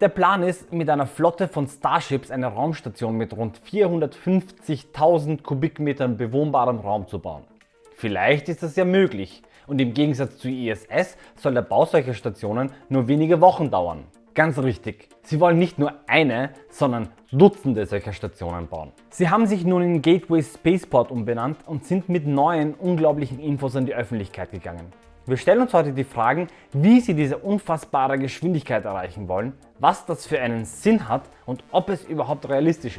Der Plan ist, mit einer Flotte von Starships eine Raumstation mit rund 450.000 Kubikmetern bewohnbarem Raum zu bauen. Vielleicht ist das ja möglich und im Gegensatz zur ISS soll der Bau solcher Stationen nur wenige Wochen dauern. Ganz richtig, sie wollen nicht nur eine, sondern Dutzende solcher Stationen bauen. Sie haben sich nun in Gateway Spaceport umbenannt und sind mit neuen, unglaublichen Infos an die Öffentlichkeit gegangen. Wir stellen uns heute die Fragen, wie Sie diese unfassbare Geschwindigkeit erreichen wollen, was das für einen Sinn hat und ob es überhaupt realistisch ist.